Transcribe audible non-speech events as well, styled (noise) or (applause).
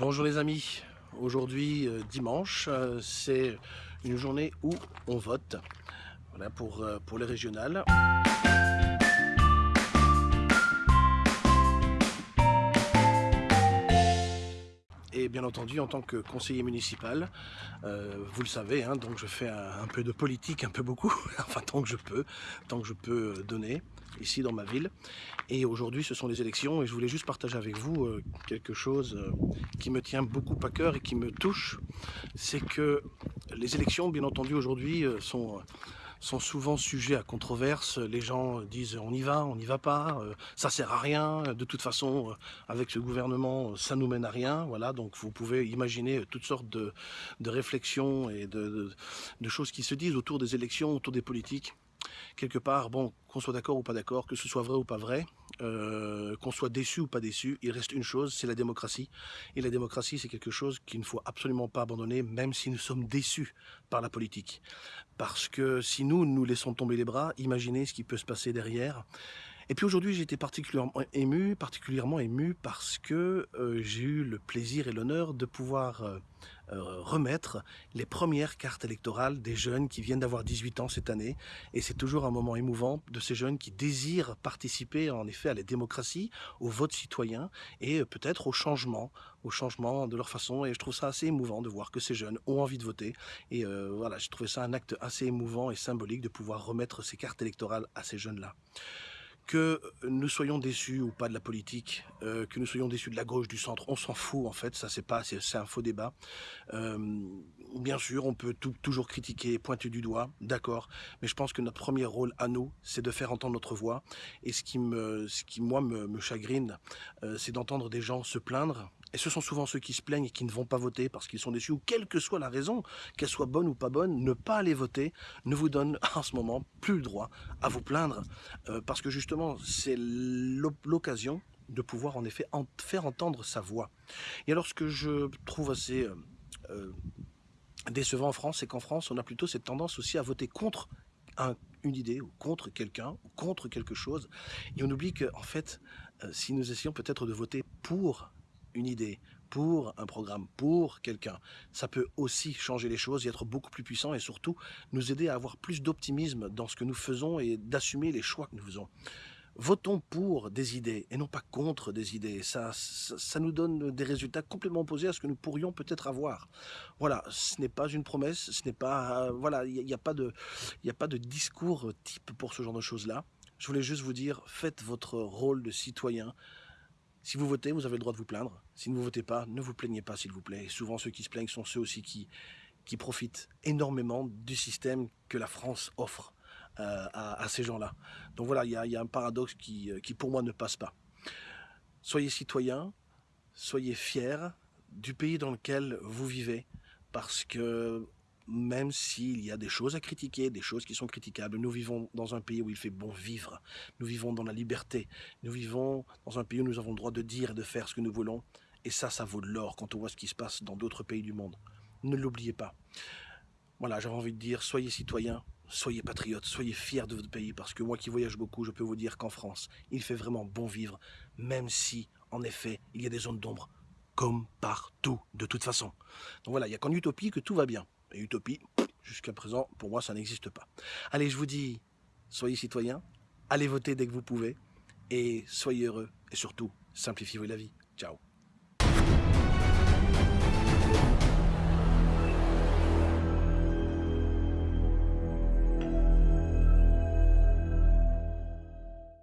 Bonjour les amis, aujourd'hui euh, dimanche, euh, c'est une journée où on vote voilà, pour, euh, pour les régionales. Et bien entendu, en tant que conseiller municipal, vous le savez, hein, donc je fais un, peu de politique, un peu beaucoup, (laughs) enfin tant que je peux, tant que je peux donner ici dans ma ville. Et aujourd'hui, ce sont les élections et je voulais juste partager avec vous euh, quelque chose euh, qui me tient beaucoup à cœur et qui me touche. C'est que les élections, bien entendu, aujourd'hui euh, sont sont souvent sujets à controverse. Les gens disent on y va, on n'y va pas, ça sert à rien. De toute façon, avec ce gouvernement, ça nous mène à rien. Voilà, donc vous pouvez imaginer toutes sortes de, réflexions et de choses qui se disent autour des élections, autour des politiques quelque part, bon, qu'on soit d'accord ou pas d'accord, que ce soit vrai ou pas vrai, euh, qu'on soit déçu ou pas déçu, il reste une chose, c'est la démocratie. Et la démocratie, c'est quelque chose qu'il ne faut absolument pas abandonner, même si nous sommes déçus par la politique. Parce que si nous, nous laissons tomber les bras, imaginez ce qui peut se passer derrière. Et puis aujourd'hui, été particulièrement ému, particulièrement ému parce que euh, j'ai eu le plaisir et l'honneur de pouvoir euh, euh, remettre les premières cartes électorales des jeunes qui viennent d'avoir 18 ans cette année. Et c'est toujours un moment émouvant de ces jeunes qui désirent participer en effet à la démocratie, au vote citoyen et peut-être au changement, au changement de leur façon. Et je trouve ça assez émouvant de voir que ces jeunes ont envie de voter. Et voilà, j'ai trouvé ça un acte assez émouvant et symbolique de pouvoir remettre ces cartes électorales à ces jeunes-là que nous soyons déçus ou pas de la politique, euh, que nous soyons déçus de la gauche, du centre, on s'en fout en fait, ça c'est pas, c'est un faux débat. Euh, bien sûr, on peut toujours critiquer, pointer du doigt, d'accord, mais je pense que notre premier rôle à nous, c'est de faire entendre notre voix. Et ce qui me, ce qui moi me, me chagrine, euh, c'est d'entendre des gens se plaindre et ce sont souvent ceux qui se plaignent et qui ne vont pas voter parce qu'ils sont déçus, ou quelle que soit la raison, qu'elle soit bonne ou pas bonne, ne pas aller voter ne vous donne (laughs) en ce moment plus le droit à vous plaindre, euh, parce que justement, c'est l'occasion de pouvoir en effet faire entendre sa voix. Et alors ce que je trouve assez euh, euh, décevant en France, c'est qu'en France, on a plutôt cette tendance aussi à voter contre un, une idée, ou contre quelqu'un, ou contre quelque chose, et on oublie que, en fait, si nous essayons peut-être de voter pour une idée, pour un programme, pour quelqu'un, ça peut aussi changer les choses et être beaucoup plus puissant et surtout nous aider à avoir plus d'optimisme dans ce que nous faisons et d'assumer les choix que nous faisons. Votons pour des idées et non pas contre des idées. Ça, ça, nous donne des résultats complètement opposés à ce que nous pourrions peut-être avoir. Voilà, ce n'est pas une promesse, ce n'est pas, voilà, il n'y a, pas de, a pas de discours type pour ce genre de choses-là. Je voulais juste vous dire, faites votre rôle de citoyen, si vous votez, vous avez le droit de vous plaindre. Si vous votez pas, ne vous plaignez pas, s'il vous plaît. Et souvent, ceux qui se plaignent sont ceux aussi qui, profitent énormément du système que la France offre euh, à, ces gens-là. Donc voilà, il y, y a, un paradoxe qui, euh, qui, pour moi, ne passe pas. Soyez citoyens, soyez fiers du pays dans lequel vous vivez, parce que même s'il y a des choses à critiquer, des choses qui sont critiquables. Nous vivons dans un pays où il fait bon vivre. Nous vivons dans la liberté. Nous vivons dans un pays où nous avons le droit de dire et de faire ce que nous voulons. Et ça, ça vaut de l'or quand on voit ce qui se passe dans d'autres pays du monde. Ne l'oubliez pas. Voilà, j'avais envie de dire, soyez citoyens, soyez patriotes, soyez fiers de votre pays, parce que moi qui voyage beaucoup, je peux vous dire qu'en France, il fait vraiment bon vivre, même si, en effet, il y a des zones d'ombre, comme partout, de toute façon. Donc voilà, il n'y a qu'en utopie que tout va bien. Et utopie, jusqu'à présent, pour moi, ça n'existe pas. Allez, je vous dis, soyez citoyens, allez voter dès que vous pouvez, et soyez heureux, et surtout, simplifiez-vous la vie. Ciao